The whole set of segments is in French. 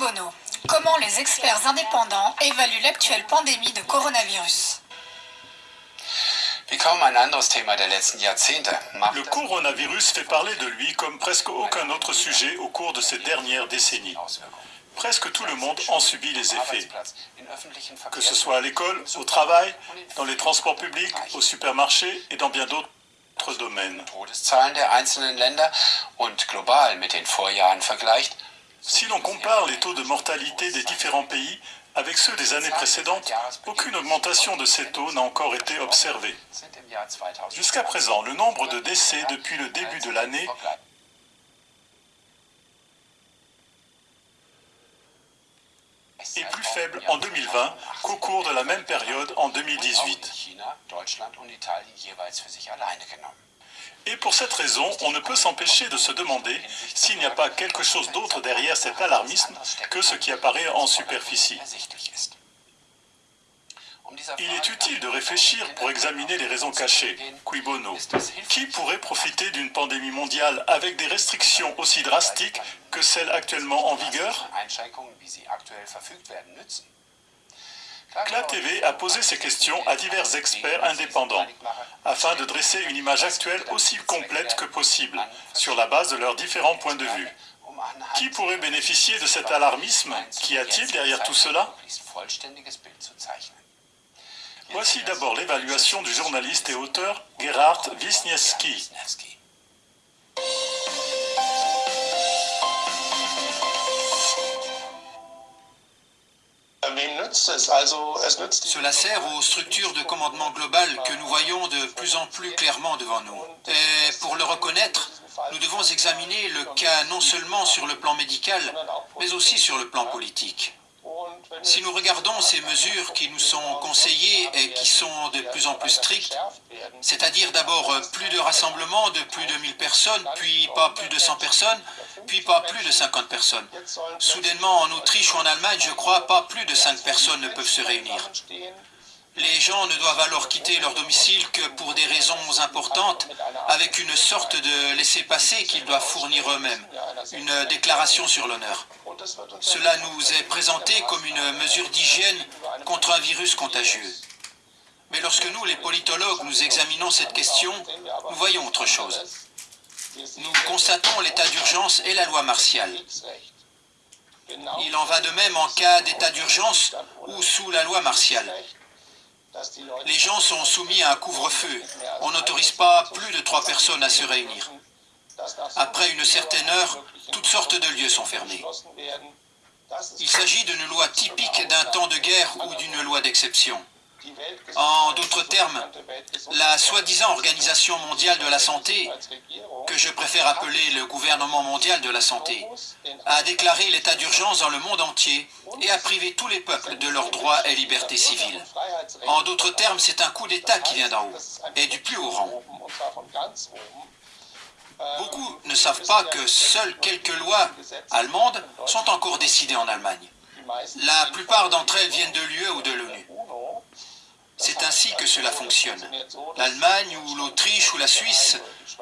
Bono, comment les experts indépendants évaluent l'actuelle pandémie de coronavirus? Le coronavirus fait parler de lui comme presque aucun autre sujet au cours de ces dernières décennies. Presque tout le monde en subit les effets. Que ce soit à l'école, au travail, dans les transports publics, au supermarché et dans bien d'autres domaines. Si l'on compare les taux de mortalité des différents pays avec ceux des années précédentes, aucune augmentation de ces taux n'a encore été observée. Jusqu'à présent, le nombre de décès depuis le début de l'année est plus faible en 2020 qu'au cours de la même période en 2018. Et pour cette raison, on ne peut s'empêcher de se demander s'il n'y a pas quelque chose d'autre derrière cet alarmisme que ce qui apparaît en superficie. Il est utile de réfléchir pour examiner les raisons cachées, qui bono. Qui pourrait profiter d'une pandémie mondiale avec des restrictions aussi drastiques que celles actuellement en vigueur? CLA TV a posé ces questions à divers experts indépendants, afin de dresser une image actuelle aussi complète que possible, sur la base de leurs différents points de vue. Qui pourrait bénéficier de cet alarmisme Qu'y a-t-il derrière tout cela? Voici d'abord l'évaluation du journaliste et auteur Gerhard Wisniewski. Cela sert aux structures de commandement global que nous voyons de plus en plus clairement devant nous. Et pour le reconnaître, nous devons examiner le cas non seulement sur le plan médical, mais aussi sur le plan politique. Si nous regardons ces mesures qui nous sont conseillées et qui sont de plus en plus strictes, c'est-à-dire d'abord plus de rassemblements de plus de 1000 personnes, puis pas plus de 100 personnes, puis pas plus de 50 personnes. Soudainement, en Autriche ou en Allemagne, je crois, pas plus de 5 personnes ne peuvent se réunir. Les gens ne doivent alors quitter leur domicile que pour des raisons importantes, avec une sorte de laissez-passer qu'ils doivent fournir eux-mêmes, une déclaration sur l'honneur. Cela nous est présenté comme une mesure d'hygiène contre un virus contagieux. Mais lorsque nous, les politologues, nous examinons cette question, nous voyons autre chose. Nous constatons l'état d'urgence et la loi martiale. Il en va de même en cas d'état d'urgence ou sous la loi martiale. Les gens sont soumis à un couvre-feu. On n'autorise pas plus de trois personnes à se réunir. Après une certaine heure, toutes sortes de lieux sont fermés. Il s'agit d'une loi typique d'un temps de guerre ou d'une loi d'exception. En d'autres termes, la soi-disant Organisation mondiale de la santé, que je préfère appeler le gouvernement mondial de la santé, a déclaré l'état d'urgence dans le monde entier et a privé tous les peuples de leurs droits et libertés civiles. En d'autres termes, c'est un coup d'État qui vient d'en haut, et du plus haut rang. Beaucoup ne savent pas que seules quelques lois allemandes sont encore décidées en Allemagne. La plupart d'entre elles viennent de l'UE ou de l'ONU. C'est ainsi que cela fonctionne. L'Allemagne ou l'Autriche ou la Suisse,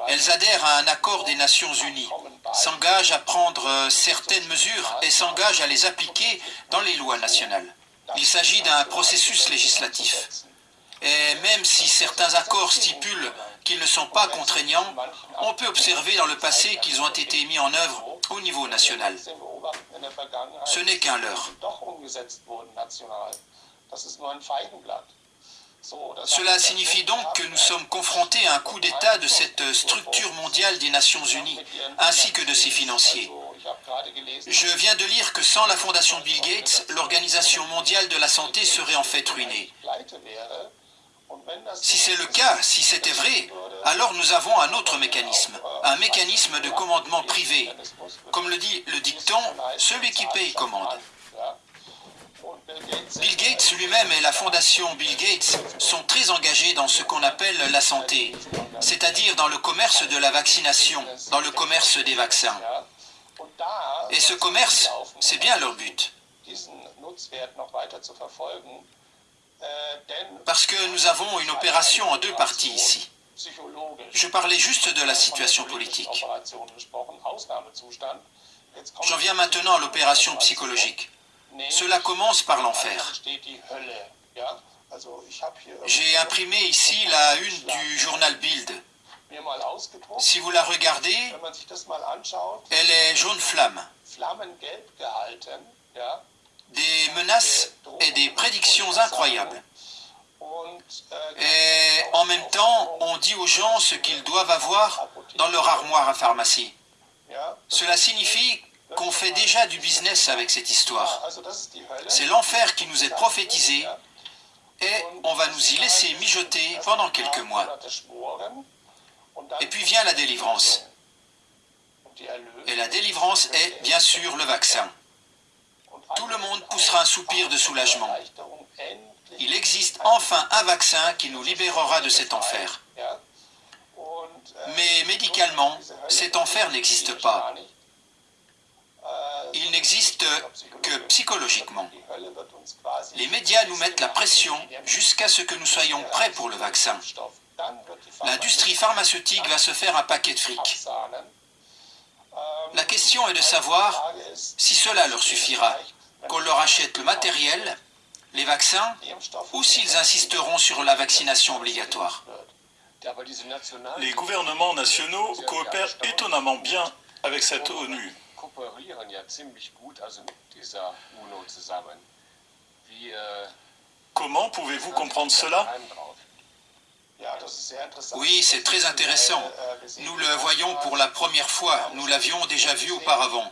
elles adhèrent à un accord des Nations Unies, s'engagent à prendre certaines mesures et s'engagent à les appliquer dans les lois nationales. Il s'agit d'un processus législatif. Et même si certains accords stipulent qu'ils ne sont pas contraignants, on peut observer dans le passé qu'ils ont été mis en œuvre au niveau national. Ce n'est qu'un leurre. Cela signifie donc que nous sommes confrontés à un coup d'État de cette structure mondiale des Nations Unies, ainsi que de ses financiers. Je viens de lire que sans la fondation Bill Gates, l'Organisation mondiale de la santé serait en fait ruinée. Si c'est le cas, si c'était vrai, alors nous avons un autre mécanisme, un mécanisme de commandement privé. Comme le dit le dicton, celui qui paye commande. Bill Gates lui-même et la fondation Bill Gates sont très engagés dans ce qu'on appelle la santé, c'est-à-dire dans le commerce de la vaccination, dans le commerce des vaccins. Et ce commerce, c'est bien leur but. Parce que nous avons une opération en deux parties ici. Je parlais juste de la situation politique. J'en viens maintenant à l'opération psychologique. Cela commence par l'enfer. J'ai imprimé ici la une du journal Bild. Si vous la regardez, elle est jaune flamme. Des menaces et des prédictions incroyables. Et en même temps, on dit aux gens ce qu'ils doivent avoir dans leur armoire à pharmacie. Cela signifie qu'on fait déjà du business avec cette histoire. C'est l'enfer qui nous est prophétisé et on va nous y laisser mijoter pendant quelques mois. Et puis vient la délivrance. Et la délivrance est bien sûr le vaccin. Tout le monde poussera un soupir de soulagement. Il existe enfin un vaccin qui nous libérera de cet enfer. Mais médicalement, cet enfer n'existe pas. Il n'existe que psychologiquement. Les médias nous mettent la pression jusqu'à ce que nous soyons prêts pour le vaccin. L'industrie pharmaceutique va se faire un paquet de fric. La question est de savoir si cela leur suffira, qu'on leur achète le matériel, les vaccins, ou s'ils insisteront sur la vaccination obligatoire. Les gouvernements nationaux coopèrent étonnamment bien avec cette ONU. Comment pouvez-vous comprendre cela? Oui, c'est très intéressant. Nous le voyons pour la première fois. Nous l'avions déjà vu auparavant.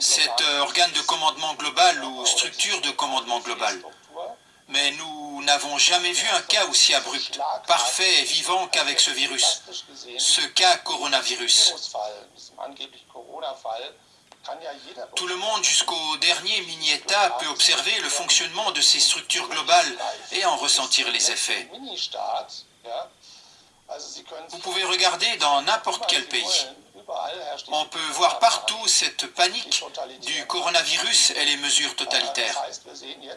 Cet organe de commandement global ou structure de commandement global. Mais nous n'avons jamais vu un cas aussi abrupt, parfait et vivant qu'avec ce virus, ce cas coronavirus. Tout le monde jusqu'au dernier mini-État peut observer le fonctionnement de ces structures globales et en ressentir les effets. Vous pouvez regarder dans n'importe quel pays. On peut voir partout cette panique du coronavirus et les mesures totalitaires.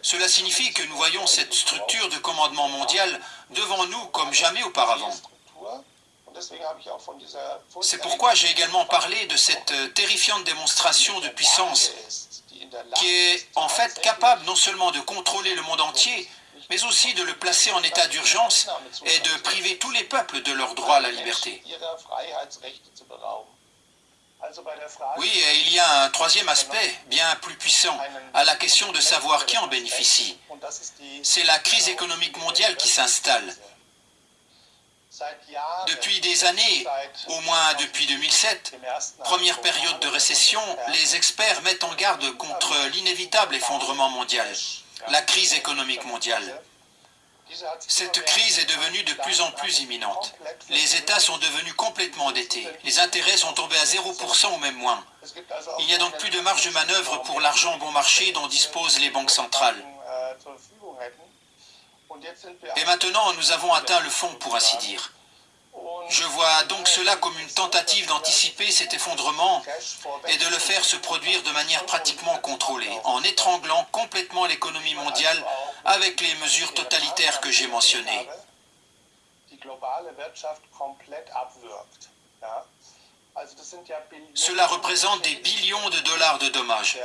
Cela signifie que nous voyons cette structure de commandement mondial devant nous comme jamais auparavant. C'est pourquoi j'ai également parlé de cette terrifiante démonstration de puissance qui est en fait capable non seulement de contrôler le monde entier, mais aussi de le placer en état d'urgence et de priver tous les peuples de leur droit à la liberté. Oui, et il y a un troisième aspect, bien plus puissant, à la question de savoir qui en bénéficie. C'est la crise économique mondiale qui s'installe. Depuis des années, au moins depuis 2007, première période de récession, les experts mettent en garde contre l'inévitable effondrement mondial, la crise économique mondiale. Cette crise est devenue de plus en plus imminente. Les États sont devenus complètement endettés. Les intérêts sont tombés à 0% ou même moins. Il n'y a donc plus de marge de manœuvre pour l'argent bon marché dont disposent les banques centrales. Et maintenant, nous avons atteint le fond, pour ainsi dire. Je vois donc cela comme une tentative d'anticiper cet effondrement et de le faire se produire de manière pratiquement contrôlée, en étranglant complètement l'économie mondiale avec les mesures totalitaires que j'ai mentionnées. Cela représente des billions de dollars de dommages.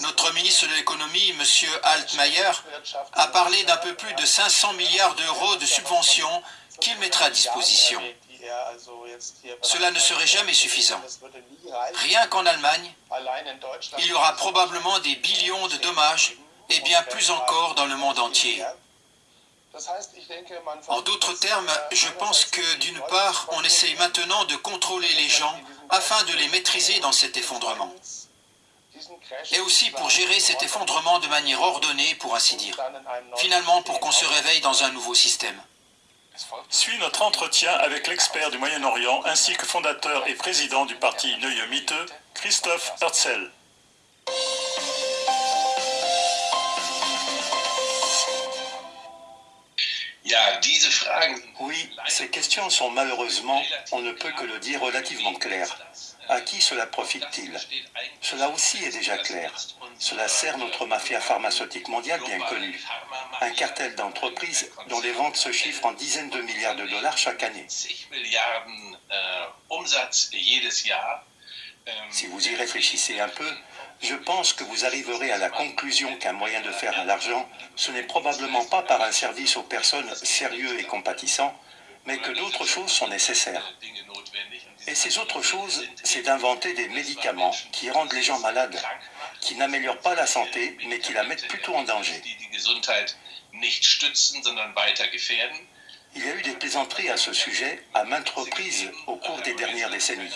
Notre ministre de l'économie, M. Altmaier, a parlé d'un peu plus de 500 milliards d'euros de subventions qu'il mettra à disposition. Cela ne serait jamais suffisant. Rien qu'en Allemagne, il y aura probablement des billions de dommages et bien plus encore dans le monde entier. En d'autres termes, je pense que d'une part, on essaye maintenant de contrôler les gens afin de les maîtriser dans cet effondrement. Et aussi pour gérer cet effondrement de manière ordonnée, pour ainsi dire. Finalement, pour qu'on se réveille dans un nouveau système. Suit notre entretien avec l'expert du Moyen-Orient ainsi que fondateur et président du parti Neue Mitte, Christophe Herzl. Oui, ces questions sont malheureusement, on ne peut que le dire, relativement claires. À qui cela profite-t-il? Cela aussi est déjà clair. Cela sert notre mafia pharmaceutique mondiale bien connue. Un cartel d'entreprises dont les ventes se chiffrent en dizaines de milliards de dollars chaque année. Si vous y réfléchissez un peu, je pense que vous arriverez à la conclusion qu'un moyen de faire de l'argent, ce n'est probablement pas par un service aux personnes sérieux et compatissant, mais que d'autres choses sont nécessaires. Et ces autres choses, c'est d'inventer des médicaments qui rendent les gens malades, qui n'améliorent pas la santé, mais qui la mettent plutôt en danger. Il y a eu des plaisanteries à ce sujet à maintes reprises au cours des dernières décennies.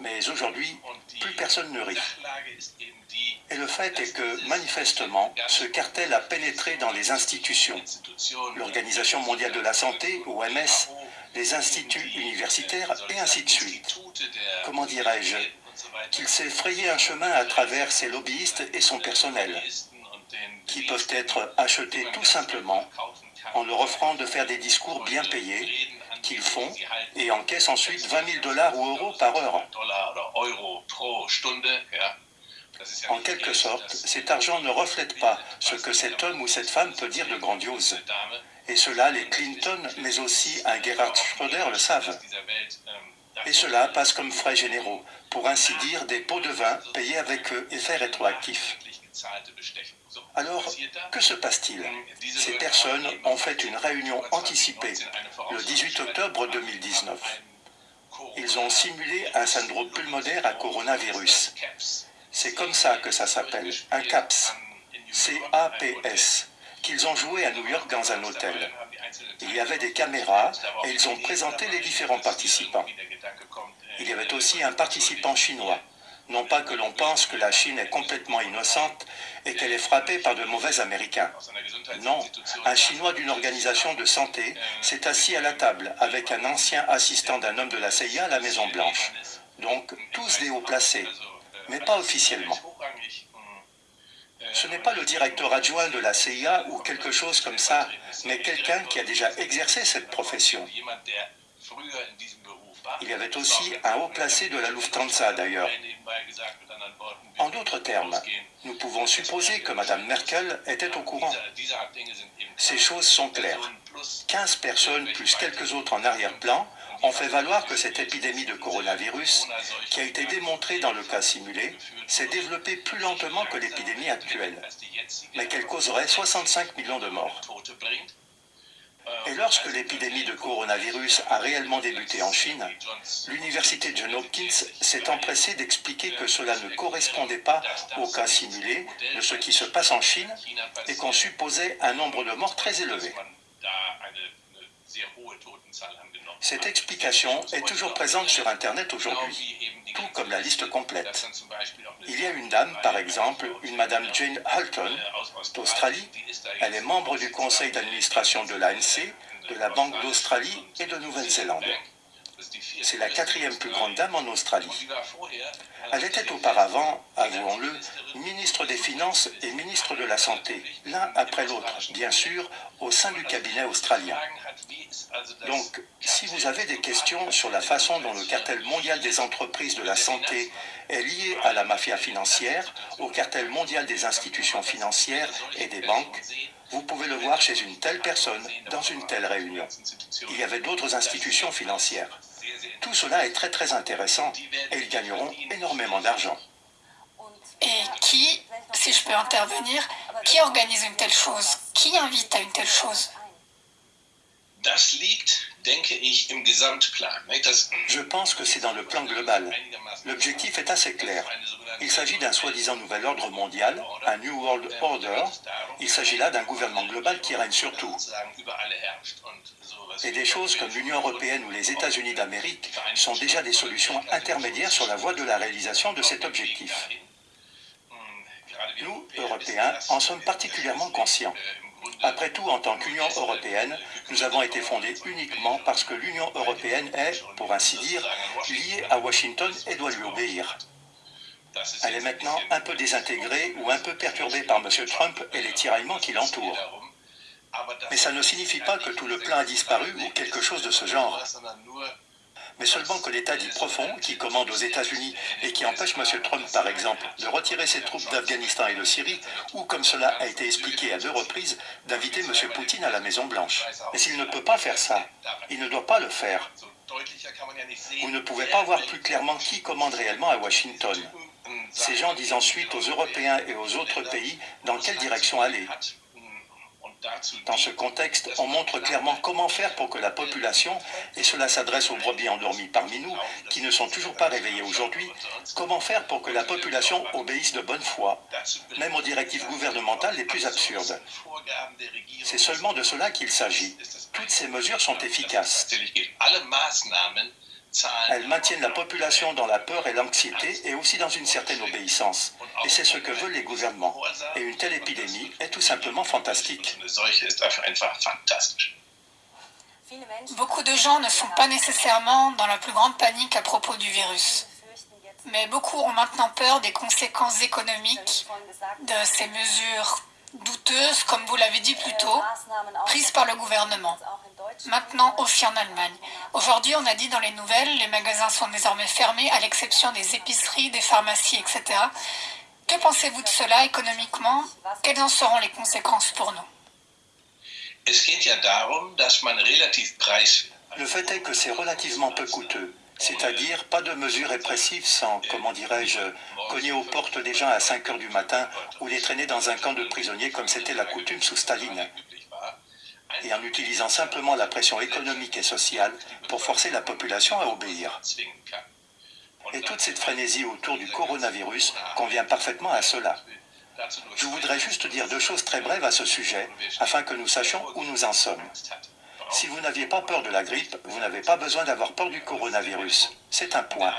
Mais aujourd'hui, plus personne ne rit. Et le fait est que, manifestement, ce cartel a pénétré dans les institutions. L'Organisation mondiale de la santé, OMS, les instituts universitaires et ainsi de suite. Comment dirais-je? Qu'il s'est frayé un chemin à travers ses lobbyistes et son personnel, qui peuvent être achetés tout simplement en leur offrant de faire des discours bien payés qu'ils font et encaissent ensuite 20 000 dollars ou euros par heure. En quelque sorte, cet argent ne reflète pas ce que cet homme ou cette femme peut dire de grandiose. Et cela, les Clinton, mais aussi un Gerhard Schröder le savent. Et cela passe comme frais généraux, pour ainsi dire des pots de vin payés avec effet rétroactif. Alors, que se passe-t-il? Ces personnes ont fait une réunion anticipée le 18 octobre 2019. Ils ont simulé un syndrome pulmonaire à coronavirus. C'est comme ça que ça s'appelle, un CAPS, C-A-P-S, qu'ils ont joué à New York dans un hôtel. Il y avait des caméras et ils ont présenté les différents participants. Il y avait aussi un participant chinois. Non pas que l'on pense que la Chine est complètement innocente et qu'elle est frappée par de mauvais Américains. Non, un Chinois d'une organisation de santé s'est assis à la table avec un ancien assistant d'un homme de la CIA à la Maison-Blanche. Donc, tous des hauts placés, mais pas officiellement. Ce n'est pas le directeur adjoint de la CIA ou quelque chose comme ça, mais quelqu'un qui a déjà exercé cette profession. Il y avait aussi un haut placé de la Lufthansa d'ailleurs. En d'autres termes, nous pouvons supposer que Mme Merkel était au courant. Ces choses sont claires. 15 personnes plus quelques autres en arrière-plan ont fait valoir que cette épidémie de coronavirus, qui a été démontrée dans le cas simulé, s'est développée plus lentement que l'épidémie actuelle, mais qu'elle causerait 65 millions de morts. Et lorsque l'épidémie de coronavirus a réellement débuté en Chine, l'université John Hopkins s'est empressée d'expliquer que cela ne correspondait pas au cas simulé de ce qui se passe en Chine et qu'on supposait un nombre de morts très élevé. Cette explication est toujours présente sur Internet aujourd'hui, tout comme la liste complète. Il y a une dame, par exemple, une Madame Jane Halton, d'Australie. Elle est membre du conseil d'administration de l'ANC, de la Banque d'Australie et de Nouvelle-Zélande. C'est la quatrième plus grande dame en Australie. Elle était auparavant, avouons-le, ministre des Finances et ministre de la Santé, l'un après l'autre, bien sûr, au sein du cabinet australien. Donc, si vous avez des questions sur la façon dont le cartel mondial des entreprises de la santé est lié à la mafia financière, au cartel mondial des institutions financières et des banques, vous pouvez le voir chez une telle personne, dans une telle réunion. Il y avait d'autres institutions financières. Tout cela est très très intéressant et ils gagneront énormément d'argent. Et qui, si je peux intervenir, qui organise une telle chose? Qui invite à une telle chose? Je pense que c'est dans le plan global. L'objectif est assez clair. Il s'agit d'un soi-disant nouvel ordre mondial, un New World Order. Il s'agit là d'un gouvernement global qui règne sur tout. Et des choses comme l'Union européenne ou les États-Unis d'Amérique sont déjà des solutions intermédiaires sur la voie de la réalisation de cet objectif. Nous, Européens, en sommes particulièrement conscients. Après tout, en tant qu'Union européenne, nous avons été fondés uniquement parce que l'Union européenne est, pour ainsi dire, liée à Washington et doit lui obéir. Elle est maintenant un peu désintégrée ou un peu perturbée par M. Trump et les tiraillements qui l'entourent. Mais ça ne signifie pas que tout le plan a disparu ou quelque chose de ce genre mais seulement que l'État dit profond, qui commande aux États-Unis et qui empêche M. Trump, par exemple, de retirer ses troupes d'Afghanistan et de Syrie, ou, comme cela a été expliqué à deux reprises, d'inviter M. Poutine à la Maison-Blanche. Mais s'il ne peut pas faire ça, il ne doit pas le faire. Vous ne pouvez pas voir plus clairement qui commande réellement à Washington. Ces gens disent ensuite aux Européens et aux autres pays dans quelle direction aller. Dans ce contexte, on montre clairement comment faire pour que la population, et cela s'adresse aux brebis endormis parmi nous, qui ne sont toujours pas réveillés aujourd'hui, comment faire pour que la population obéisse de bonne foi, même aux directives gouvernementales les plus absurdes. C'est seulement de cela qu'il s'agit. Toutes ces mesures sont efficaces. Elles maintiennent la population dans la peur et l'anxiété et aussi dans une certaine obéissance. Et c'est ce que veulent les gouvernements. Et une telle épidémie est tout simplement fantastique. Beaucoup de gens ne sont pas nécessairement dans la plus grande panique à propos du virus. Mais beaucoup ont maintenant peur des conséquences économiques de ces mesures douteuses, comme vous l'avez dit plus tôt, prises par le gouvernement. Maintenant aussi en Allemagne. Aujourd'hui, on a dit dans les nouvelles, les magasins sont désormais fermés, à l'exception des épiceries, des pharmacies, etc. Que pensez-vous de cela économiquement? Quelles en seront les conséquences pour nous? Le fait est que c'est relativement peu coûteux. C'est-à-dire pas de mesures répressives sans, comment dirais-je, cogner aux portes des gens à 5 heures du matin ou les traîner dans un camp de prisonniers comme c'était la coutume sous Staline et en utilisant simplement la pression économique et sociale pour forcer la population à obéir. Et toute cette frénésie autour du coronavirus convient parfaitement à cela. Je voudrais juste dire deux choses très brèves à ce sujet, afin que nous sachions où nous en sommes. Si vous n'aviez pas peur de la grippe, vous n'avez pas besoin d'avoir peur du coronavirus. C'est un point.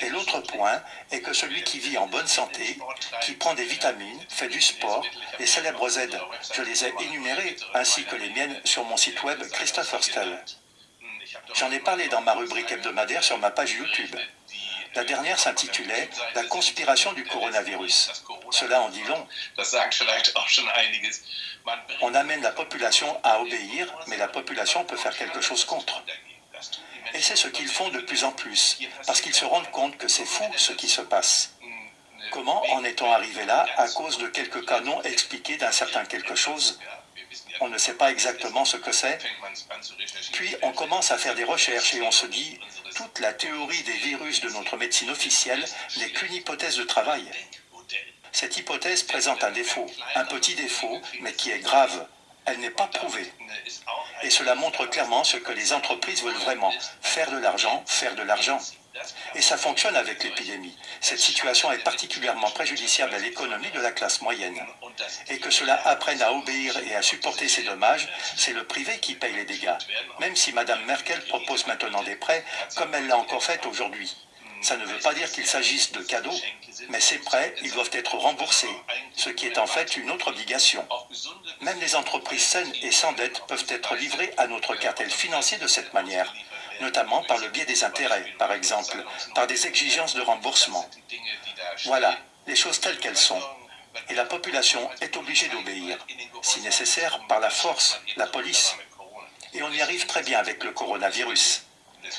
Et l'autre point est que celui qui vit en bonne santé, qui prend des vitamines, fait du sport, les célèbres aides, je les ai énumérées, ainsi que les miennes sur mon site web Christopher Stell. J'en ai parlé dans ma rubrique hebdomadaire sur ma page YouTube. La dernière s'intitulait La conspiration du coronavirus. Cela en dit long. On amène la population à obéir, mais la population peut faire quelque chose contre. Et c'est ce qu'ils font de plus en plus, parce qu'ils se rendent compte que c'est fou ce qui se passe. Comment en est-on arrivé là à cause de quelques cas non expliqués d'un certain quelque chose? On ne sait pas exactement ce que c'est. Puis on commence à faire des recherches et on se dit, toute la théorie des virus de notre médecine officielle n'est qu'une hypothèse de travail. Cette hypothèse présente un défaut, un petit défaut, mais qui est grave. Elle n'est pas prouvée. Et cela montre clairement ce que les entreprises veulent vraiment, faire de l'argent, faire de l'argent. Et ça fonctionne avec l'épidémie. Cette situation est particulièrement préjudiciable à l'économie de la classe moyenne. Et que cela apprenne à obéir et à supporter ces dommages, c'est le privé qui paye les dégâts. Même si Mme Merkel propose maintenant des prêts, comme elle l'a encore fait aujourd'hui. Ça ne veut pas dire qu'il s'agisse de cadeaux, mais ces prêts, ils doivent être remboursés, ce qui est en fait une autre obligation. Même les entreprises saines et sans dette peuvent être livrées à notre cartel financier de cette manière, notamment par le biais des intérêts, par exemple, par des exigences de remboursement. Voilà, les choses telles qu'elles sont. Et la population est obligée d'obéir, si nécessaire, par la force, la police. Et on y arrive très bien avec le coronavirus.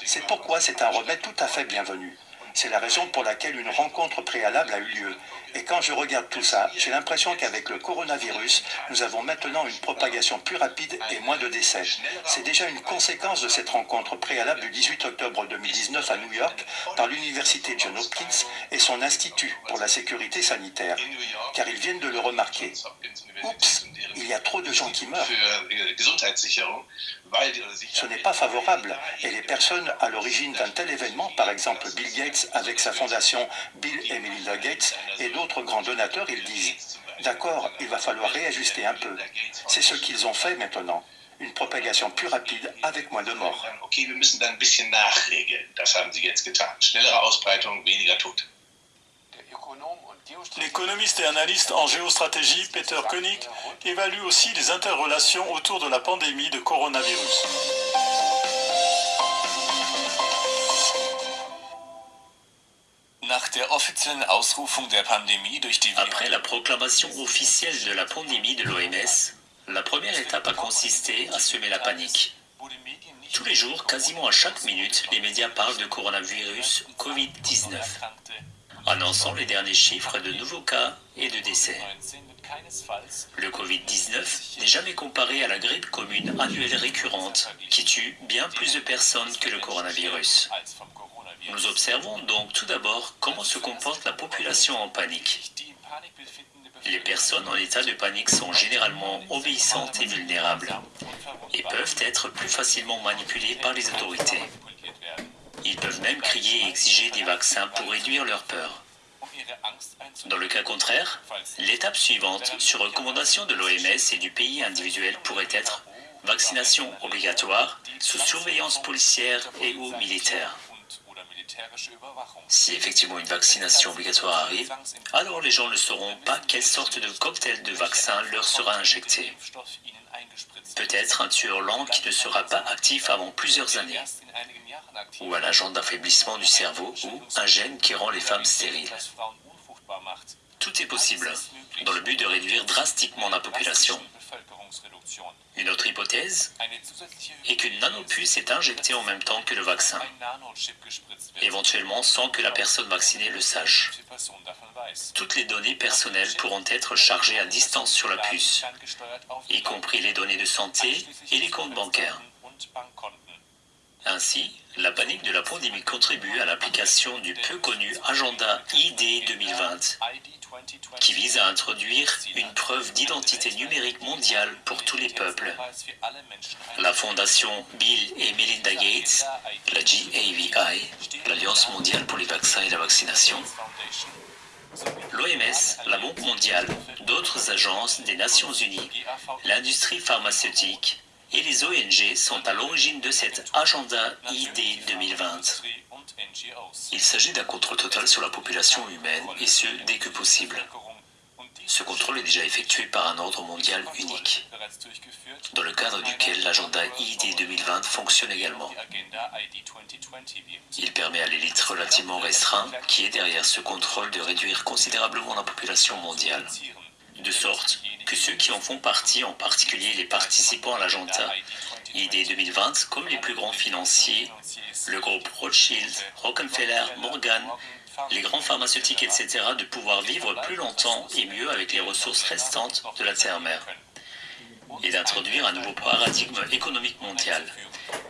C'est pourquoi c'est un remède tout à fait bienvenu. C'est la raison pour laquelle une rencontre préalable a eu lieu. Et quand je regarde tout ça, j'ai l'impression qu'avec le coronavirus, nous avons maintenant une propagation plus rapide et moins de décès. C'est déjà une conséquence de cette rencontre préalable du 18 octobre 2019 à New York par l'université John Hopkins et son institut pour la sécurité sanitaire, car ils viennent de le remarquer. Oups, il y a trop de gens qui meurent. Ce n'est pas favorable et les personnes à l'origine d'un tel événement, par exemple Bill Gates avec sa fondation Bill et Melinda Gates et d'autres grands donateurs, ils disent D'accord, il va falloir réajuster un peu. C'est ce qu'ils ont fait maintenant. Une propagation plus rapide avec moins de morts. L'économiste et analyste en géostratégie Peter Koenig évalue aussi les interrelations autour de la pandémie de coronavirus. Après la proclamation officielle de la pandémie de l'OMS, la première étape a consisté à semer la panique. Tous les jours, quasiment à chaque minute, les médias parlent de coronavirus Covid-19. Annonçant les derniers chiffres de nouveaux cas et de décès. Le Covid-19 n'est jamais comparé à la grippe commune annuelle récurrente qui tue bien plus de personnes que le coronavirus. Nous observons donc tout d'abord comment se comporte la population en panique. Les personnes en état de panique sont généralement obéissantes et vulnérables et peuvent être plus facilement manipulées par les autorités. Ils peuvent même crier et exiger des vaccins pour réduire leur peur. Dans le cas contraire, l'étape suivante, sur recommandation de l'OMS et du pays individuel, pourrait être vaccination obligatoire sous surveillance policière et ou militaire. Si effectivement une vaccination obligatoire arrive, alors les gens ne sauront pas quelle sorte de cocktail de vaccin leur sera injecté. Peut-être un tueur lent qui ne sera pas actif avant plusieurs années, ou un agent d'affaiblissement du cerveau, ou un gène qui rend les femmes stériles. Tout est possible, dans le but de réduire drastiquement la population. Une autre hypothèse est qu'une nanopuce est injectée en même temps que le vaccin, éventuellement sans que la personne vaccinée le sache. Toutes les données personnelles pourront être chargées à distance sur la puce, y compris les données de santé et les comptes bancaires. Ainsi, la panique de la pandémie contribue à l'application du peu connu agenda ID 2020 qui vise à introduire une preuve d'identité numérique mondiale pour tous les peuples. La fondation Bill et Melinda Gates, la GAVI, l'Alliance mondiale pour les vaccins et la vaccination, l'OMS, la Banque mondiale, d'autres agences des Nations Unies, l'industrie pharmaceutique et les ONG sont à l'origine de cet agenda ID 2020. Il s'agit d'un contrôle total sur la population humaine, et ce, dès que possible. Ce contrôle est déjà effectué par un ordre mondial unique, dans le cadre duquel l'agenda ID 2020 fonctionne également. Il permet à l'élite relativement restreinte, qui est derrière ce contrôle, de réduire considérablement la population mondiale, de sorte que ceux qui en font partie, en particulier les participants à l'agenda ID 2020, comme les plus grands financiers, le groupe Rothschild, Rockefeller, Morgan, les grands pharmaceutiques, etc., de pouvoir vivre plus longtemps et mieux avec les ressources restantes de la Terre-Mère et d'introduire un nouveau paradigme économique mondial,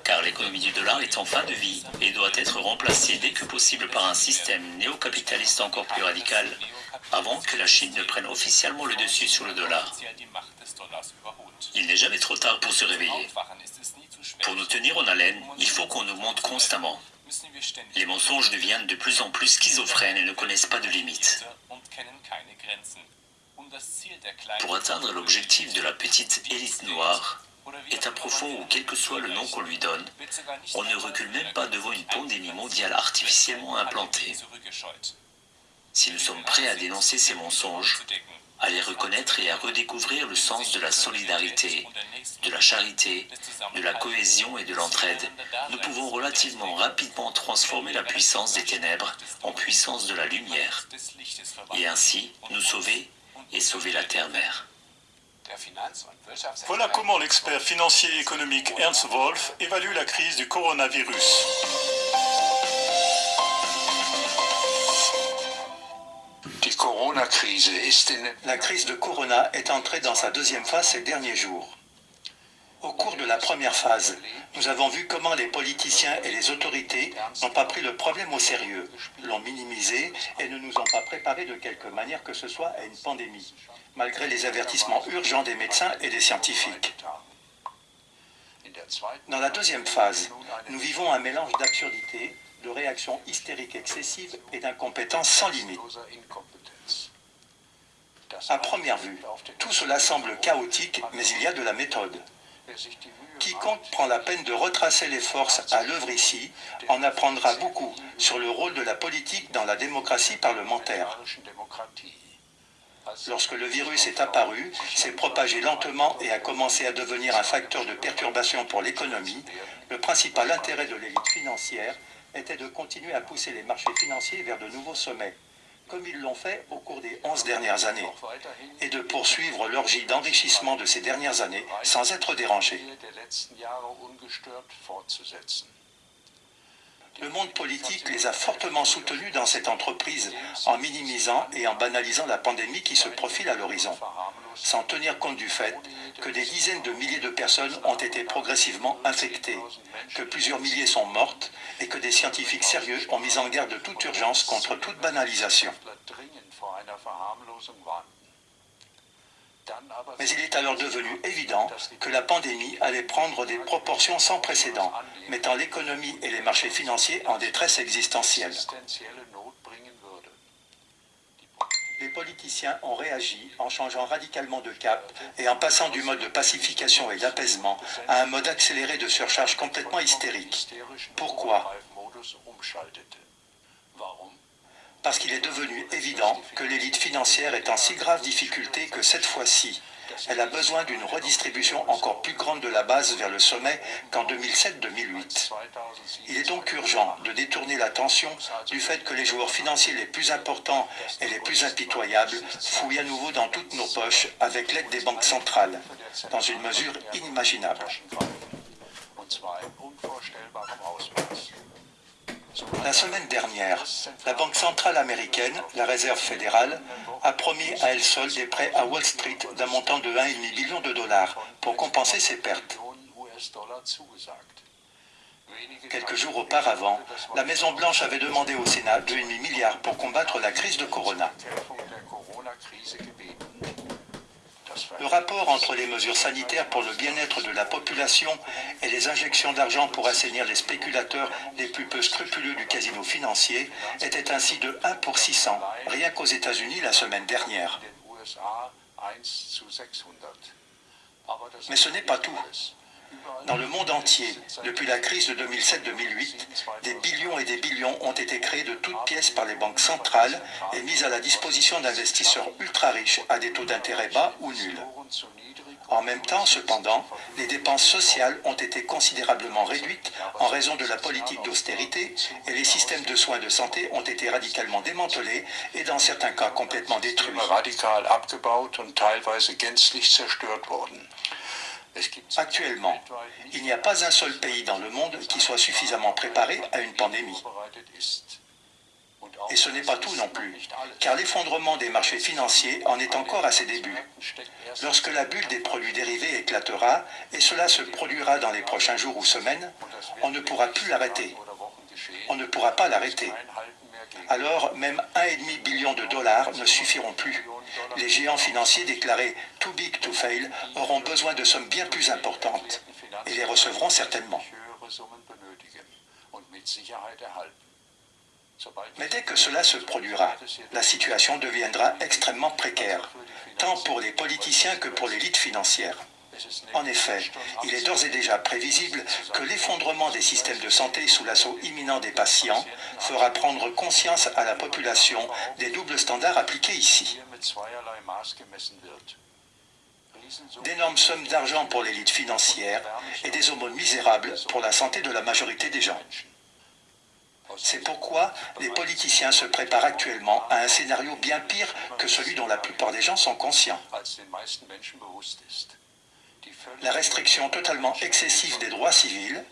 car l'économie du dollar est en fin de vie et doit être remplacée dès que possible par un système néocapitaliste encore plus radical, avant que la Chine ne prenne officiellement le dessus sur le dollar. Il n'est jamais trop tard pour se réveiller. Pour nous tenir en haleine, il faut qu'on nous montre constamment. Les mensonges deviennent de plus en plus schizophrènes et ne connaissent pas de limites. Pour atteindre l'objectif de la petite élite noire, état profond ou quel que soit le nom qu'on lui donne, on ne recule même pas devant une pandémie mondiale artificiellement implantée. Si nous sommes prêts à dénoncer ces mensonges, à les reconnaître et à redécouvrir le sens de la solidarité, de la charité, de la cohésion et de l'entraide, nous pouvons relativement rapidement transformer la puissance des ténèbres en puissance de la lumière, et ainsi nous sauver et sauver la terre-mère. Voilà comment l'expert financier et économique Ernst Wolf évalue la crise du coronavirus. La crise de Corona est entrée dans sa deuxième phase ces derniers jours. Au cours de la première phase, nous avons vu comment les politiciens et les autorités n'ont pas pris le problème au sérieux, l'ont minimisé et ne nous ont pas préparé de quelque manière que ce soit à une pandémie, malgré les avertissements urgents des médecins et des scientifiques. Dans la deuxième phase, nous vivons un mélange d'absurdité, de réactions hystériques excessives et d'incompétences sans limite. À première vue, tout cela semble chaotique, mais il y a de la méthode. Quiconque prend la peine de retracer les forces à l'œuvre ici en apprendra beaucoup sur le rôle de la politique dans la démocratie parlementaire. Lorsque le virus est apparu, s'est propagé lentement et a commencé à devenir un facteur de perturbation pour l'économie, le principal intérêt de l'élite financière était de continuer à pousser les marchés financiers vers de nouveaux sommets comme ils l'ont fait au cours des 11 dernières années, et de poursuivre l'orgie d'enrichissement de ces dernières années sans être dérangés. Le monde politique les a fortement soutenus dans cette entreprise en minimisant et en banalisant la pandémie qui se profile à l'horizon, sans tenir compte du fait que des dizaines de milliers de personnes ont été progressivement infectées, que plusieurs milliers sont mortes et que des scientifiques sérieux ont mis en garde de toute urgence contre toute banalisation. Mais il est alors devenu évident que la pandémie allait prendre des proportions sans précédent, mettant l'économie et les marchés financiers en détresse existentielle. Les politiciens ont réagi en changeant radicalement de cap et en passant du mode de pacification et d'apaisement à un mode accéléré de surcharge complètement hystérique. Pourquoi? Parce qu'il est devenu évident que l'élite financière est en si grave difficulté que cette fois-ci, elle a besoin d'une redistribution encore plus grande de la base vers le sommet qu'en 2007-2008. Il est donc urgent de détourner l'attention du fait que les joueurs financiers les plus importants et les plus impitoyables fouillent à nouveau dans toutes nos poches avec l'aide des banques centrales, dans une mesure inimaginable. La semaine dernière, la Banque centrale américaine, la Réserve fédérale, a promis à elle seule des prêts à Wall Street d'un montant de 1,5 billion de dollars pour compenser ses pertes. Quelques jours auparavant, la Maison-Blanche avait demandé au Sénat 2,5 milliards pour combattre la crise de Corona. Le rapport entre les mesures sanitaires pour le bien-être de la population et les injections d'argent pour assainir les spéculateurs les plus peu scrupuleux du casino financier était ainsi de 1 pour 600, rien qu'aux États-Unis la semaine dernière. Mais ce n'est pas tout. Dans le monde entier, depuis la crise de 2007-2008, des billions et des billions ont été créés de toutes pièces par les banques centrales et mis à la disposition d'investisseurs ultra riches à des taux d'intérêt bas ou nuls. En même temps, cependant, les dépenses sociales ont été considérablement réduites en raison de la politique d'austérité et les systèmes de soins de santé ont été radicalement démantelés et dans certains cas complètement détruits. Actuellement, il n'y a pas un seul pays dans le monde qui soit suffisamment préparé à une pandémie. Et ce n'est pas tout non plus, car l'effondrement des marchés financiers en est encore à ses débuts. Lorsque la bulle des produits dérivés éclatera, et cela se produira dans les prochains jours ou semaines, on ne pourra plus l'arrêter. On ne pourra pas l'arrêter. Alors, même 1,5 billion de dollars ne suffiront plus. Les géants financiers déclarés « too big to fail » auront besoin de sommes bien plus importantes et les recevront certainement. Mais dès que cela se produira, la situation deviendra extrêmement précaire, tant pour les politiciens que pour l'élite financière. En effet, il est d'ores et déjà prévisible que l'effondrement des systèmes de santé sous l'assaut imminent des patients fera prendre conscience à la population des doubles standards appliqués ici. D'énormes sommes d'argent pour l'élite financière et des aumônes misérables pour la santé de la majorité des gens. C'est pourquoi les politiciens se préparent actuellement à un scénario bien pire que celui dont la plupart des gens sont conscients la restriction totalement excessive des droits civils,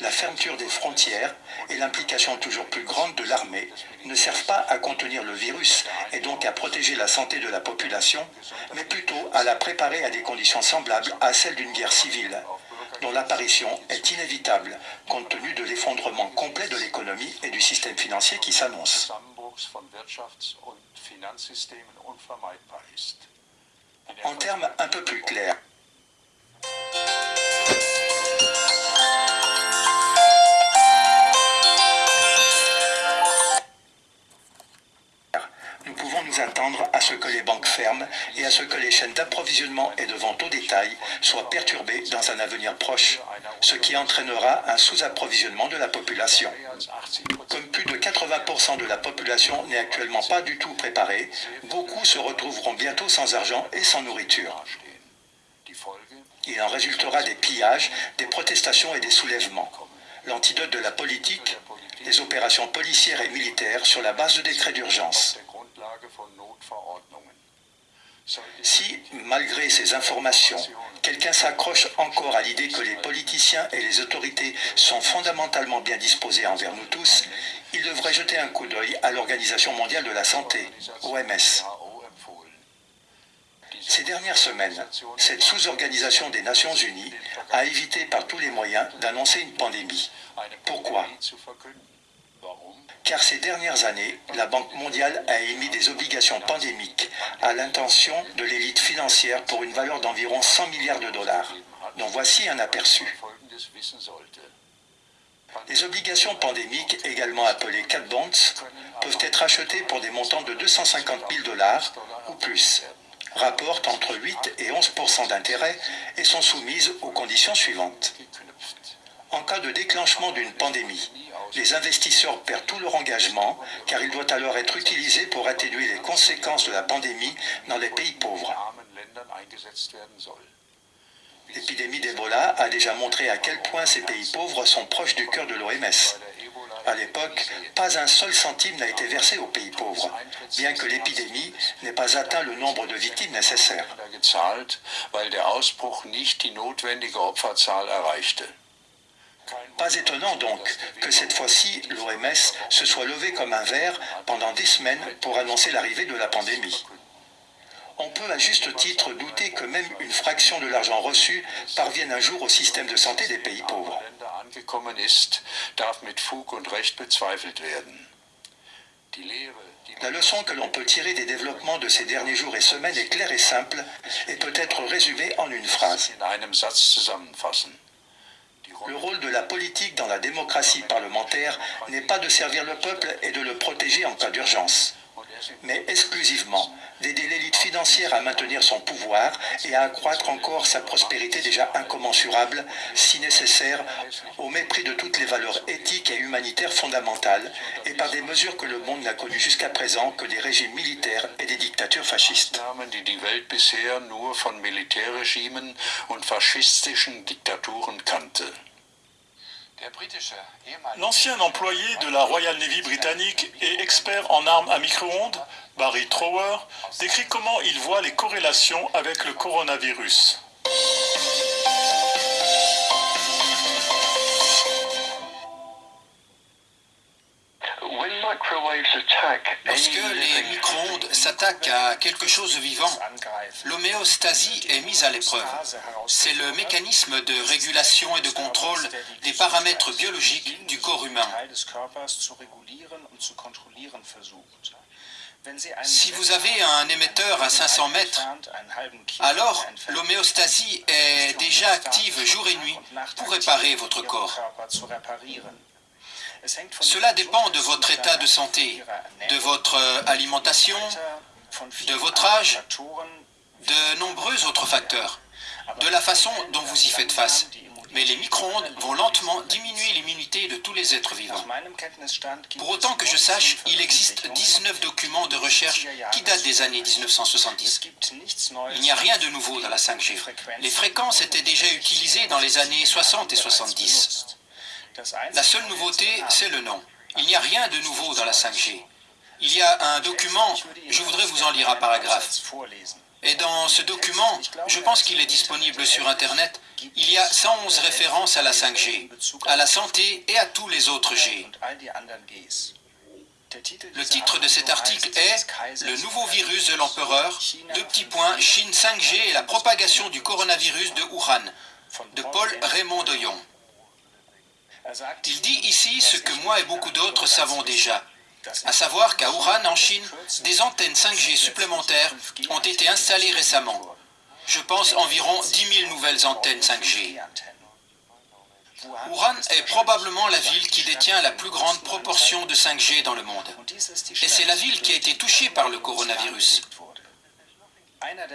la fermeture des frontières et l'implication toujours plus grande de l'armée ne servent pas à contenir le virus et donc à protéger la santé de la population, mais plutôt à la préparer à des conditions semblables à celles d'une guerre civile, dont l'apparition est inévitable compte tenu de l'effondrement complet de l'économie et du système financier qui s'annonce. En termes un peu plus clairs, nous pouvons nous attendre à ce que les banques ferment et à ce que les chaînes d'approvisionnement et de vente au détail soient perturbées dans un avenir proche, ce qui entraînera un sous-approvisionnement de la population. Comme plus de 80% de la population n'est actuellement pas du tout préparée, beaucoup se retrouveront bientôt sans argent et sans nourriture. Il en résultera des pillages, des protestations et des soulèvements. L'antidote de la politique, des opérations policières et militaires sur la base de décrets d'urgence. Si, malgré ces informations, quelqu'un s'accroche encore à l'idée que les politiciens et les autorités sont fondamentalement bien disposés envers nous tous, il devrait jeter un coup d'œil à l'Organisation mondiale de la santé, OMS. Ces dernières semaines, cette sous-organisation des Nations Unies a évité par tous les moyens d'annoncer une pandémie. Pourquoi? Car ces dernières années, la Banque mondiale a émis des obligations pandémiques à l'intention de l'élite financière pour une valeur d'environ 100 milliards de dollars, dont voici un aperçu. Les obligations pandémiques, également appelées cat bonds, peuvent être achetées pour des montants de 250 000 dollars ou plus, rapportent entre 8 et 11% d'intérêt et sont soumises aux conditions suivantes. En cas de déclenchement d'une pandémie, les investisseurs perdent tout leur engagement car il doit alors être utilisé pour atténuer les conséquences de la pandémie dans les pays pauvres. L'épidémie d'Ebola a déjà montré à quel point ces pays pauvres sont proches du cœur de l'OMS. À l'époque, pas un seul centime n'a été versé aux pays pauvres, bien que l'épidémie n'ait pas atteint le nombre de victimes nécessaires. Pas étonnant donc que cette fois-ci l'OMS se soit levée comme un verre pendant des semaines pour annoncer l'arrivée de la pandémie. On peut à juste titre douter que même une fraction de l'argent reçu parvienne un jour au système de santé des pays pauvres. La leçon que l'on peut tirer des développements de ces derniers jours et semaines est claire et simple et peut être résumée en une phrase. Le rôle de la politique dans la démocratie parlementaire n'est pas de servir le peuple et de le protéger en cas d'urgence, mais exclusivement d'aider l'élite financière à maintenir son pouvoir et à accroître encore sa prospérité déjà incommensurable, si nécessaire, au mépris de toutes les valeurs éthiques et humanitaires fondamentales, et par des mesures que le monde n'a connues jusqu'à présent que des régimes militaires et des dictatures fascistes. L'ancien employé de la Royal Navy britannique et expert en armes à micro-ondes, Barry Trower, décrit comment il voit les corrélations avec le coronavirus. Lorsque les micro-ondes s'attaquent à quelque chose de vivant, l'homéostasie est mise à l'épreuve. C'est le mécanisme de régulation et de contrôle des paramètres biologiques du corps humain. Si vous avez un émetteur à 500 mètres, alors l'homéostasie est déjà active jour et nuit pour réparer votre corps. Cela dépend de votre état de santé, de votre alimentation, de votre âge, de nombreux autres facteurs, de la façon dont vous y faites face. Mais les micro-ondes vont lentement diminuer l'immunité de tous les êtres vivants. Pour autant que je sache, il existe 19 documents de recherche qui datent des années 1970. Il n'y a rien de nouveau dans la 5G. Les fréquences étaient déjà utilisées dans les années 60 et 70. La seule nouveauté, c'est le nom. Il n'y a rien de nouveau dans la 5G. Il y a un document, je voudrais vous en lire un paragraphe. Et dans ce document, je pense qu'il est disponible sur Internet, il y a 111 références à la 5G, à la santé et à tous les autres G. Le titre de cet article est « Le nouveau virus de l'empereur, deux petits points, Chine 5G et la propagation du coronavirus de Wuhan » de Paul Raymond Doyon. Il dit ici ce que moi et beaucoup d'autres savons déjà, à savoir qu'à Wuhan, en Chine, des antennes 5G supplémentaires ont été installées récemment. Je pense environ 10 000 nouvelles antennes 5G. Wuhan est probablement la ville qui détient la plus grande proportion de 5G dans le monde. Et c'est la ville qui a été touchée par le coronavirus.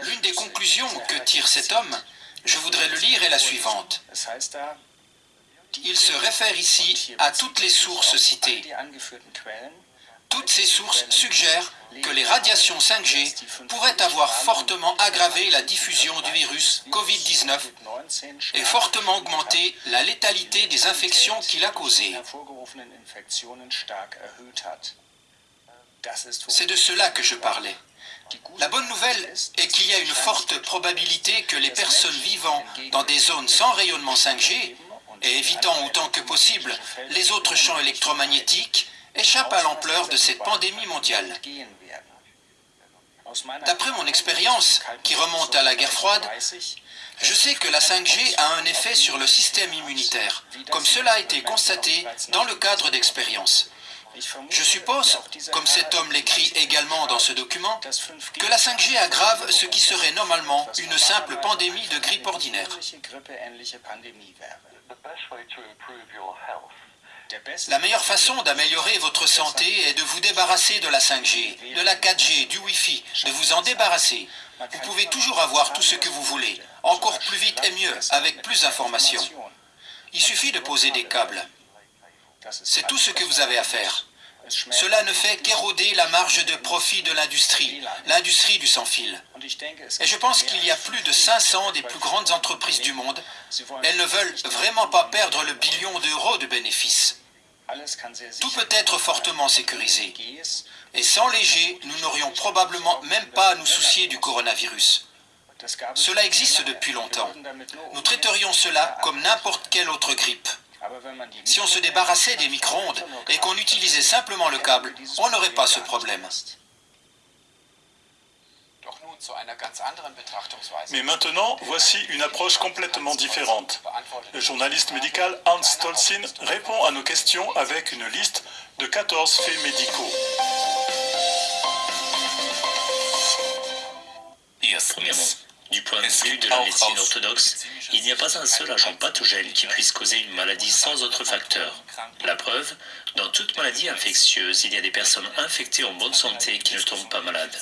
L'une des conclusions que tire cet homme, je voudrais le lire, est la suivante. Il se réfère ici à toutes les sources citées. Toutes ces sources suggèrent que les radiations 5G pourraient avoir fortement aggravé la diffusion du virus Covid-19 et fortement augmenté la létalité des infections qu'il a causées. C'est de cela que je parlais. La bonne nouvelle est qu'il y a une forte probabilité que les personnes vivant dans des zones sans rayonnement 5G et évitant autant que possible les autres champs électromagnétiques échappent à l'ampleur de cette pandémie mondiale. D'après mon expérience, qui remonte à la guerre froide, je sais que la 5G a un effet sur le système immunitaire, comme cela a été constaté dans le cadre d'expériences. Je suppose, comme cet homme l'écrit également dans ce document, que la 5G aggrave ce qui serait normalement une simple pandémie de grippe ordinaire. La meilleure façon d'améliorer votre santé est de vous débarrasser de la 5G, de la 4G, du Wi-Fi, de vous en débarrasser. Vous pouvez toujours avoir tout ce que vous voulez, encore plus vite et mieux, avec plus d'informations. Il suffit de poser des câbles. C'est tout ce que vous avez à faire. Cela ne fait qu'éroder la marge de profit de l'industrie, l'industrie du sans-fil. Et je pense qu'il y a plus de 500 des plus grandes entreprises du monde. Elles ne veulent vraiment pas perdre le billion d'euros de bénéfices. Tout peut être fortement sécurisé. Et sans léger, nous n'aurions probablement même pas à nous soucier du coronavirus. Cela existe depuis longtemps. Nous traiterions cela comme n'importe quelle autre grippe. Si on se débarrassait des micro-ondes et qu'on utilisait simplement le câble, on n'aurait pas ce problème. Mais maintenant, voici une approche complètement différente. Le journaliste médical Hans Stolzin répond à nos questions avec une liste de 14 faits médicaux. Du point de vue de la médecine orthodoxe, il n'y a pas un seul agent pathogène qui puisse causer une maladie sans autre facteur. La preuve, dans toute maladie infectieuse, il y a des personnes infectées en bonne santé qui ne tombent pas malades.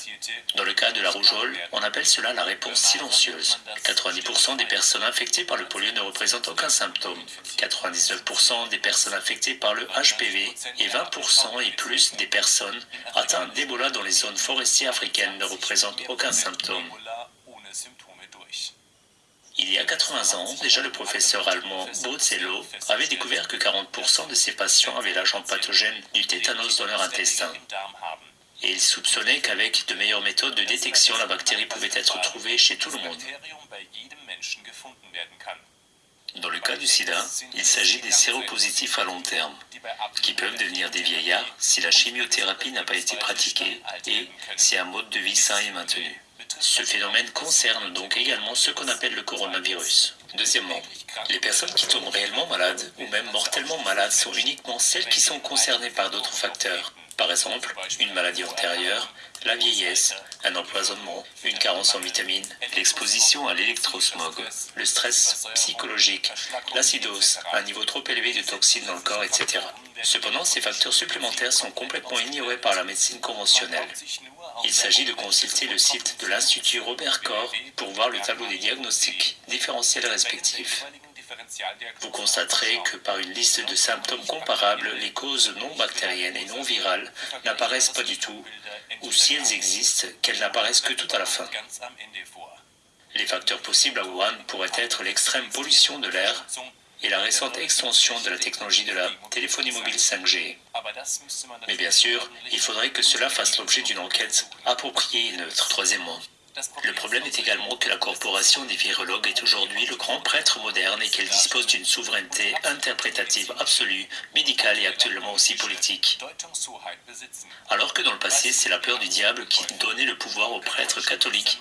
Dans le cas de la rougeole, on appelle cela la réponse silencieuse. 90% des personnes infectées par le polio ne représentent aucun symptôme. 99% des personnes infectées par le HPV et 20% et plus des personnes atteintes d'Ebola dans les zones forestières africaines ne représentent aucun symptôme. Il y a 80 ans, déjà le professeur allemand Bozello avait découvert que 40% de ses patients avaient l'agent pathogène du tétanos dans leur intestin. Et il soupçonnait qu'avec de meilleures méthodes de détection, la bactérie pouvait être trouvée chez tout le monde. Dans le cas du sida, il s'agit des séropositifs à long terme, qui peuvent devenir des vieillards si la chimiothérapie n'a pas été pratiquée et si un mode de vie sain est maintenu. Ce phénomène concerne donc également ce qu'on appelle le coronavirus. Deuxièmement, les personnes qui tombent réellement malades ou même mortellement malades sont uniquement celles qui sont concernées par d'autres facteurs. Par exemple, une maladie antérieure, la vieillesse, un empoisonnement, une carence en vitamines, l'exposition à l'électrosmog, le stress psychologique, l'acidose, un niveau trop élevé de toxines dans le corps, etc. Cependant, ces facteurs supplémentaires sont complètement ignorés par la médecine conventionnelle. Il s'agit de consulter le site de l'Institut Robert Corr pour voir le tableau des diagnostics différentiels respectifs. Vous constaterez que par une liste de symptômes comparables, les causes non bactériennes et non virales n'apparaissent pas du tout, ou si elles existent, qu'elles n'apparaissent que tout à la fin. Les facteurs possibles à Wuhan pourraient être l'extrême pollution de l'air, et la récente extension de la technologie de la téléphonie mobile 5G. Mais bien sûr, il faudrait que cela fasse l'objet d'une enquête appropriée et neutre. Troisièmement, le problème est également que la corporation des virologues est aujourd'hui le grand prêtre moderne et qu'elle dispose d'une souveraineté interprétative absolue, médicale et actuellement aussi politique. Alors que dans le passé, c'est la peur du diable qui donnait le pouvoir aux prêtres catholiques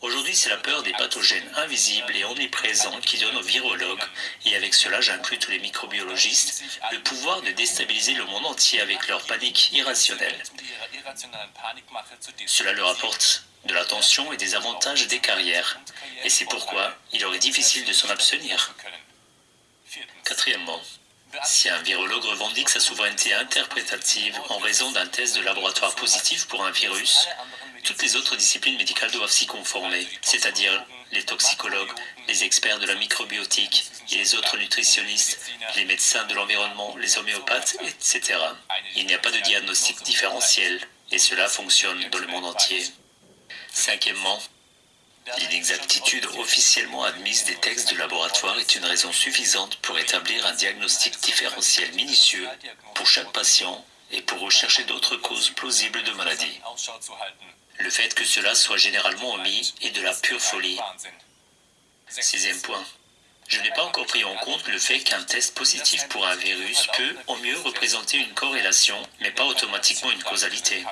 Aujourd'hui, c'est la peur des pathogènes invisibles et omniprésents qui donne aux virologues, et avec cela j'inclus tous les microbiologistes, le pouvoir de déstabiliser le monde entier avec leur panique irrationnelle. Cela leur apporte de l'attention et des avantages des carrières, et c'est pourquoi il aurait difficile de s'en abstenir. Quatrièmement, si un virologue revendique sa souveraineté interprétative en raison d'un test de laboratoire positif pour un virus, toutes les autres disciplines médicales doivent s'y conformer, c'est-à-dire les toxicologues, les experts de la microbiotique et les autres nutritionnistes, les médecins de l'environnement, les homéopathes, etc. Il n'y a pas de diagnostic différentiel, et cela fonctionne dans le monde entier. Cinquièmement, L'inexactitude officiellement admise des textes de laboratoire est une raison suffisante pour établir un diagnostic différentiel minutieux pour chaque patient et pour rechercher d'autres causes plausibles de maladie. Le fait que cela soit généralement omis est de la pure folie. Sixième point. Je n'ai pas encore pris en compte le fait qu'un test positif pour un virus peut au mieux représenter une corrélation, mais pas automatiquement une causalité.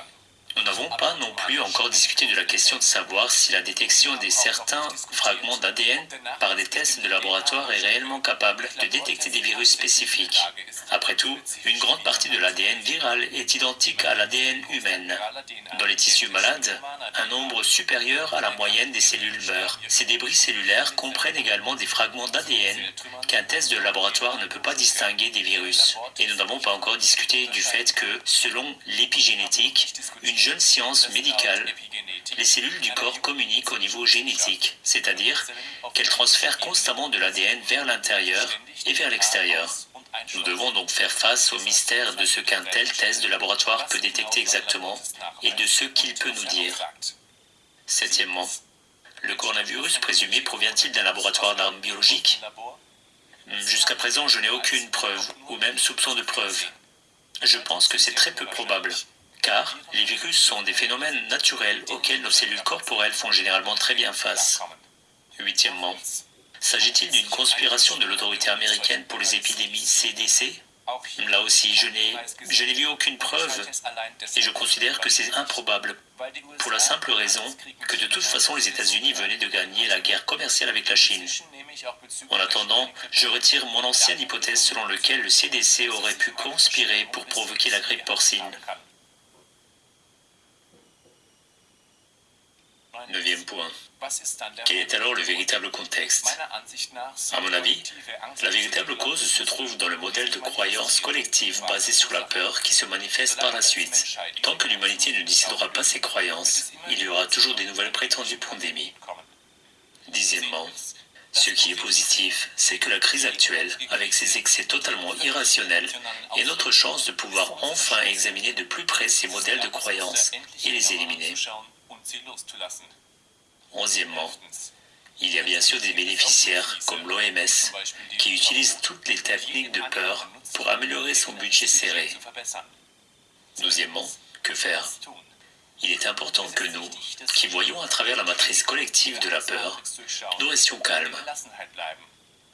Nous n'avons pas non plus encore discuté de la question de savoir si la détection de certains fragments d'ADN par des tests de laboratoire est réellement capable de détecter des virus spécifiques. Après tout, une grande partie de l'ADN viral est identique à l'ADN humaine. Dans les tissus malades, un nombre supérieur à la moyenne des cellules meurt. Ces débris cellulaires comprennent également des fragments d'ADN qu'un test de laboratoire ne peut pas distinguer des virus. Et nous n'avons pas encore discuté du fait que, selon l'épigénétique, une jeune science médicale, les cellules du corps communiquent au niveau génétique, c'est-à-dire qu'elles transfèrent constamment de l'ADN vers l'intérieur et vers l'extérieur. Nous devons donc faire face au mystère de ce qu'un tel test de laboratoire peut détecter exactement et de ce qu'il peut nous dire. Septièmement, le coronavirus présumé provient-il d'un laboratoire d'armes biologiques? Jusqu'à présent, je n'ai aucune preuve, ou même soupçon de preuve. Je pense que c'est très peu probable car les virus sont des phénomènes naturels auxquels nos cellules corporelles font généralement très bien face. Huitièmement, s'agit-il d'une conspiration de l'autorité américaine pour les épidémies CDC Là aussi, je n'ai vu aucune preuve et je considère que c'est improbable pour la simple raison que de toute façon les États-Unis venaient de gagner la guerre commerciale avec la Chine. En attendant, je retire mon ancienne hypothèse selon laquelle le CDC aurait pu conspirer pour provoquer la grippe porcine. Neuvième point. Quel est alors le véritable contexte? À mon avis, la véritable cause se trouve dans le modèle de croyance collective basé sur la peur qui se manifeste par la suite. Tant que l'humanité ne décidera pas ses croyances, il y aura toujours des nouvelles prétendues pandémies. Dixièmement, ce qui est positif, c'est que la crise actuelle, avec ses excès totalement irrationnels, est notre chance de pouvoir enfin examiner de plus près ces modèles de croyance et les éliminer. Onzièmement, il y a bien sûr des bénéficiaires comme l'OMS qui utilisent toutes les techniques de peur pour améliorer son budget serré. Douzièmement, que faire? Il est important que nous, qui voyons à travers la matrice collective de la peur, nous restions calmes.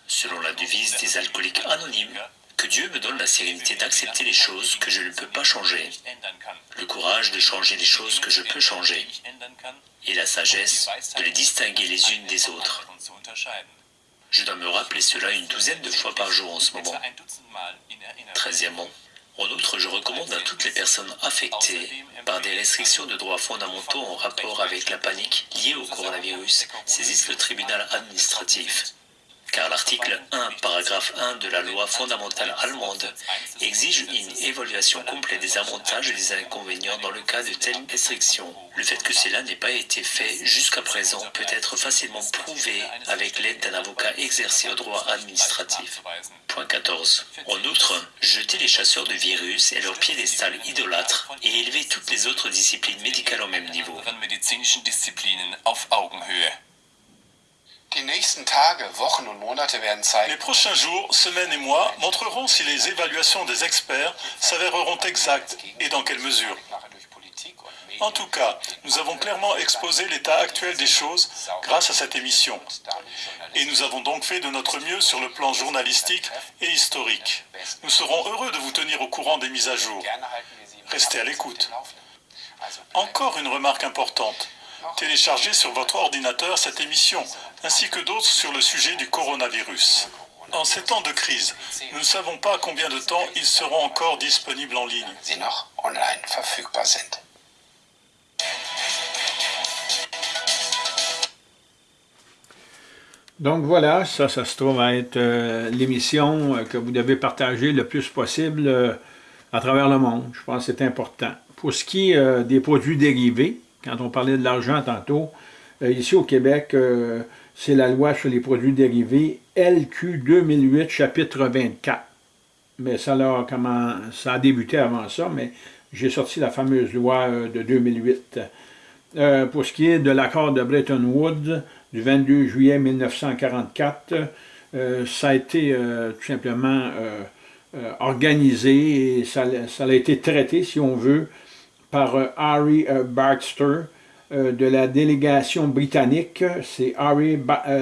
Selon la devise des alcooliques anonymes, que Dieu me donne la sérénité d'accepter les choses que je ne peux pas changer, le courage de changer les choses que je peux changer, et la sagesse de les distinguer les unes des autres. Je dois me rappeler cela une douzaine de fois par jour en ce moment. Treizièmement, en outre, je recommande à toutes les personnes affectées par des restrictions de droits fondamentaux en rapport avec la panique liée au coronavirus saisissent le tribunal administratif car l'article 1, paragraphe 1 de la loi fondamentale allemande exige une évaluation complète des avantages et des inconvénients dans le cas de telles restrictions. Le fait que cela n'ait pas été fait jusqu'à présent peut être facilement prouvé avec l'aide d'un avocat exercé au droit administratif. Point 14. En outre, jeter les chasseurs de virus et leur piédestal idolâtre et élever toutes les autres disciplines médicales au même niveau. Les prochains jours, semaines et mois montreront si les évaluations des experts s'avéreront exactes et dans quelle mesure. En tout cas, nous avons clairement exposé l'état actuel des choses grâce à cette émission. Et nous avons donc fait de notre mieux sur le plan journalistique et historique. Nous serons heureux de vous tenir au courant des mises à jour. Restez à l'écoute. Encore une remarque importante. Téléchargez sur votre ordinateur cette émission, ainsi que d'autres sur le sujet du coronavirus. En ces temps de crise, nous ne savons pas combien de temps ils seront encore disponibles en ligne. Donc voilà, ça, ça se trouve à être euh, l'émission euh, que vous devez partager le plus possible euh, à travers le monde. Je pense que c'est important. Pour ce qui est des produits dérivés, quand on parlait de l'argent tantôt, euh, ici au Québec, euh, c'est la loi sur les produits dérivés, LQ 2008, chapitre 24. Mais ça, là, comment, ça a débuté avant ça, mais j'ai sorti la fameuse loi euh, de 2008. pour ce qui est de l'accord de Bretton Woods du 22 juillet 1944, ça a été tout simplement organisé et ça, ça, a été traité, si on veut, par Harry Baxter, de la délégation britannique, c'est Harry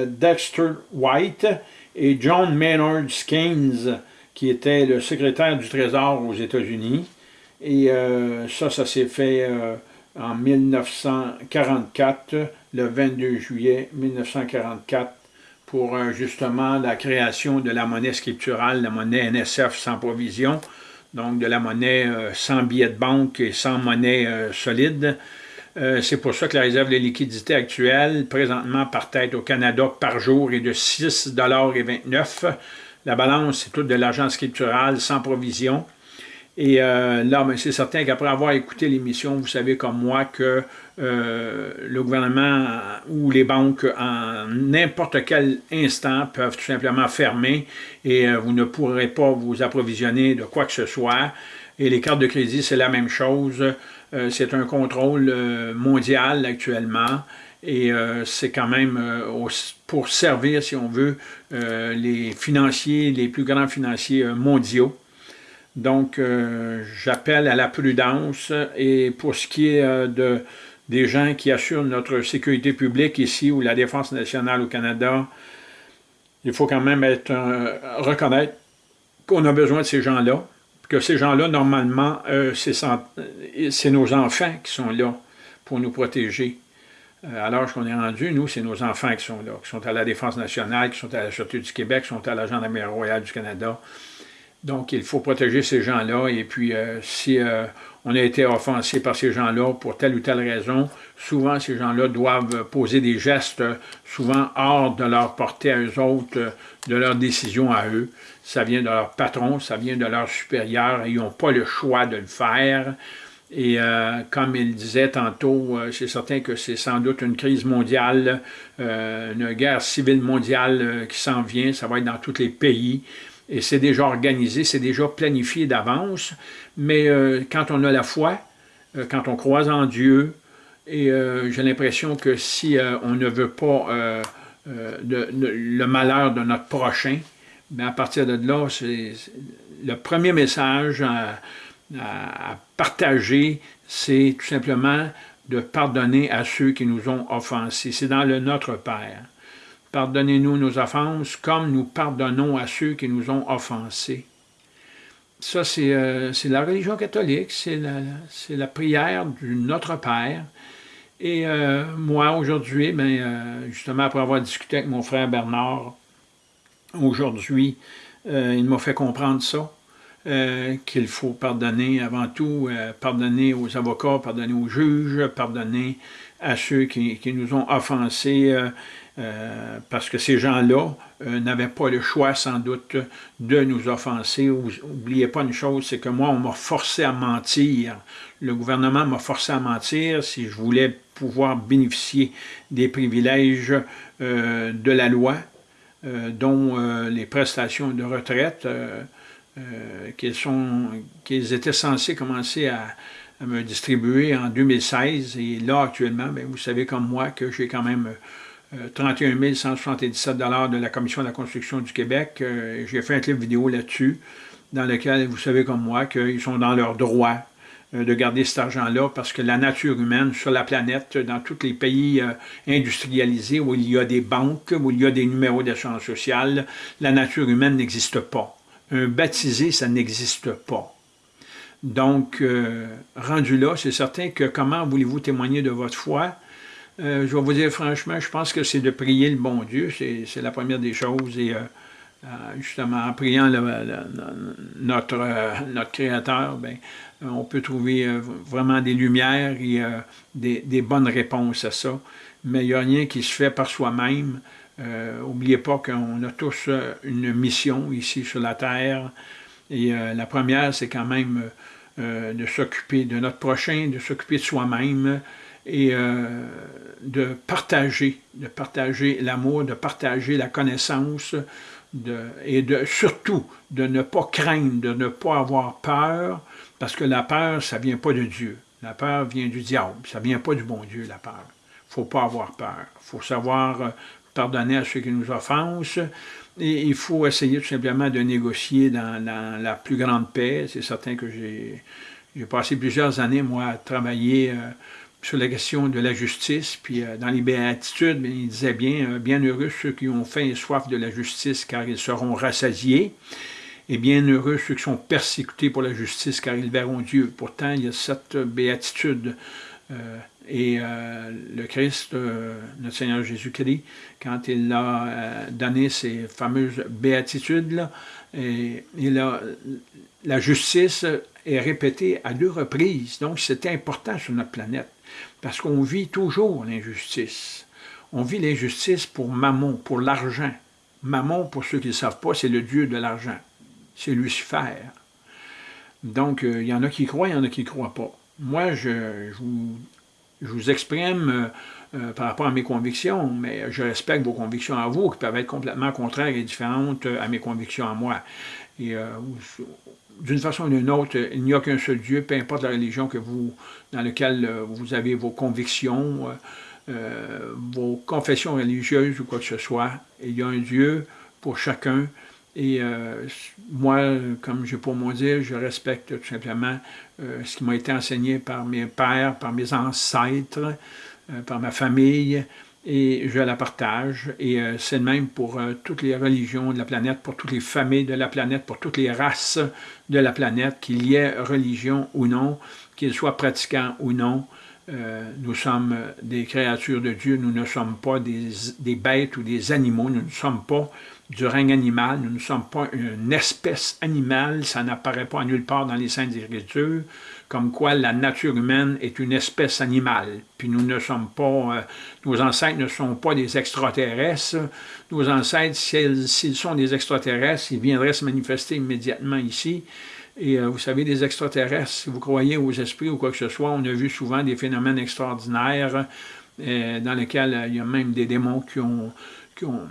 Dexter White et John Maynard Keynes, qui était le secrétaire du Trésor aux États-Unis. Et ça, ça s'est fait en 1944, le 22 juillet 1944, pour euh, justement la création de la monnaie scripturale, la monnaie NSF sans provision, donc de la monnaie euh, sans billet de banque et sans monnaie euh. C'est pour ça que la réserve de liquidité actuelle, présentement par tête au Canada par jour, est de 6,29 La balance, c'est tout de l'argent scriptural sans provision. Et euh, là, c'est certain qu'après avoir écouté l'émission, vous savez comme moi que euh, le gouvernement ou les banques, en n'importe quel instant, peuvent tout simplement fermer et vous ne pourrez pas vous approvisionner de quoi que ce soit. Et les cartes de crédit, c'est la même chose. C'est un contrôle mondial actuellement. Et c'est quand même pour servir, si on veut, les financiers, les plus grands financiers mondiaux. Donc, euh, j'appelle à la prudence et pour ce qui est euh, de, des gens qui assurent notre sécurité publique ici ou la défense nationale au Canada, il faut quand même être, euh, reconnaître qu'on a besoin de ces gens-là, que ces gens-là, normalement, c'est nos enfants qui sont là pour nous protéger. à l'âge qu'on est rendu, nous, c'est nos enfants qui sont là, qui sont à la Défense nationale, qui sont à la Sûreté du Québec, qui sont à la Gendarmerie royale du Canada, donc, il faut protéger ces gens-là. Et puis, euh, si euh, on a été offensé par ces gens-là pour telle ou telle raison, souvent, ces gens-là doivent poser des gestes, souvent hors de leur portée à eux autres, de leur décision à eux. Ça vient de leur patron, ça vient de leur supérieur, ils n'ont pas le choix de le faire. Et euh, comme il disait tantôt, c'est certain que c'est sans doute une crise mondiale, une guerre civile mondiale qui s'en vient, ça va être dans tous les pays et c'est déjà organisé, c'est déjà planifié d'avance, mais euh, quand on a la foi, euh, quand on croise en Dieu, et euh, j'ai l'impression que si on ne veut pas le malheur de notre prochain, mais à partir de là, c'est le premier message à, partager, c'est tout simplement de pardonner à ceux qui nous ont offensés. C'est dans le Notre Père. Pardonnez-nous nos offenses comme nous pardonnons à ceux qui nous ont offensés. Ça, c'est euh, la religion catholique, c'est la, prière du Notre Père. Et euh, moi, aujourd'hui, ben, euh, justement, après avoir discuté avec mon frère Bernard, aujourd'hui, il m'a fait comprendre ça, qu'il faut pardonner avant tout, pardonner aux avocats, pardonner aux juges, pardonner à ceux qui, qui nous ont offensés, euh, parce que ces gens-là euh, n'avaient pas le choix, sans doute, de nous offenser. N'oubliez pas une chose, c'est que moi, on m'a forcé à mentir. Le gouvernement m'a forcé à mentir si je voulais pouvoir bénéficier des privilèges euh, de la loi, dont les prestations de retraite qu'ils étaient censés commencer à, me distribuer en 2016. Et là, actuellement, ben, vous savez comme moi que j'ai quand même 31 177 de la Commission de la construction du Québec. Euh, j'ai fait un clip vidéo là-dessus, dans lequel vous savez comme moi qu'ils sont dans leur droit euh, de garder cet argent-là parce que la nature humaine sur la planète, dans tous les pays euh, industrialisés où il y a des banques, où il y a des numéros d'assurance sociale, la nature humaine n'existe pas. Un baptisé, ça n'existe pas. Donc, rendu là, c'est certain que comment voulez-vous témoigner de votre foi? Euh, je vais vous dire franchement, je pense que c'est de prier le bon Dieu, c'est la première des choses. Et euh, euh, justement, en priant notre, notre Créateur, ben, on peut trouver vraiment des lumières et des, bonnes réponses à ça. Mais il n'y a rien qui se fait par soi-même. N'oubliez pas qu'on a tous une mission ici sur la Terre. Et la première, c'est quand même de s'occuper de notre prochain, de s'occuper de soi-même, et euh, de partager, de partager l'amour, de partager la connaissance, et de surtout de ne pas craindre, de ne pas avoir peur, parce que la peur, ça ne vient pas de Dieu. La peur vient du diable, ça ne vient pas du bon Dieu, la peur. Il ne faut pas avoir peur. Il faut savoir euh, pardonner à ceux qui nous offensent, et il faut essayer tout simplement de négocier dans, la plus grande paix. C'est certain que j'ai passé plusieurs années, moi, à travailler... Euh, sur la question de la justice, puis dans les béatitudes, il disait bien, bien heureux ceux qui ont faim et soif de la justice, car ils seront rassasiés, et bien heureux ceux qui sont persécutés pour la justice, car ils verront Dieu. Pourtant, il y a cette béatitude et euh, le Christ, euh, notre Seigneur Jésus-Christ, quand il a euh, donné ces fameuses béatitudes, et, la justice est répétée à deux reprises. Donc, c'est important sur notre planète, parce qu'on vit toujours l'injustice. On vit l'injustice pour mammon, pour l'argent. Mammon, pour ceux qui ne savent pas, c'est le dieu de l'argent. C'est Lucifer. Donc, il y en a qui croient, il y en a qui ne croient pas. Moi, je, vous exprime euh, euh, par rapport à mes convictions, mais je respecte vos convictions à vous, qui peuvent être complètement contraires et différentes euh, à mes convictions à moi. Et d'une façon ou d'une autre, il n'y a qu'un seul Dieu, peu importe la religion que vous, dans laquelle vous avez vos convictions, vos confessions religieuses ou quoi que ce soit. Il y a un Dieu pour chacun, et moi, comme je pour mon dire, je respecte tout simplement euh, ce qui m'a été enseigné par mes pères, par mes ancêtres, euh, par ma famille, et je la partage. Et euh, c'est le même pour toutes les religions de la planète, pour toutes les familles de la planète, pour toutes les races de la planète, qu'il y ait religion ou non, qu'ils soient pratiquants ou non. nous sommes des créatures de Dieu, nous ne sommes pas des, des bêtes ou des animaux, nous ne sommes pas du règne animal. Nous ne sommes pas une espèce animale, ça n'apparaît pas nulle part dans les Saintes Écritures, comme quoi la nature humaine est une espèce animale. Puis nous ne sommes pas, euh, nos ancêtres ne sont pas des extraterrestres. Nos ancêtres, s'ils sont des extraterrestres, ils viendraient se manifester immédiatement ici. Et euh, vous savez, des extraterrestres, si vous croyez aux esprits ou quoi que ce soit, on a vu souvent des phénomènes extraordinaires euh, dans lesquels il y a même des démons qui ont, qui ont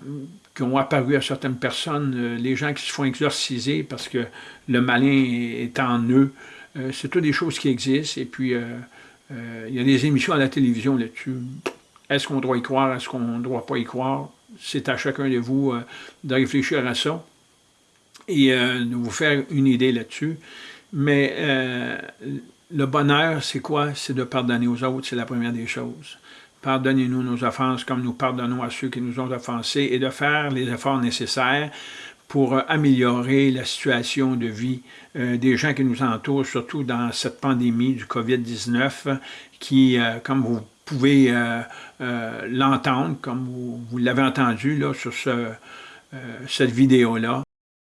qui ont apparu à certaines personnes, euh, les gens qui se font exorciser parce que le malin est en eux. Euh, c'est toutes des choses qui existent. Et puis, euh, il y a des émissions à la télévision là-dessus. Est-ce qu'on doit y croire? Est-ce qu'on ne doit pas y croire? C'est à chacun de vous de réfléchir à ça et de vous faire une idée là-dessus. Mais le bonheur, c'est quoi? C'est de pardonner aux autres, c'est la première des choses. Pardonnez-nous nos offenses comme nous pardonnons à ceux qui nous ont offensés et de faire les efforts nécessaires pour euh, améliorer la situation de vie euh, des gens qui nous entourent, surtout dans cette pandémie du COVID-19 qui, euh, comme vous pouvez l'entendre, comme vous, l'avez entendu là, sur ce, cette vidéo-là,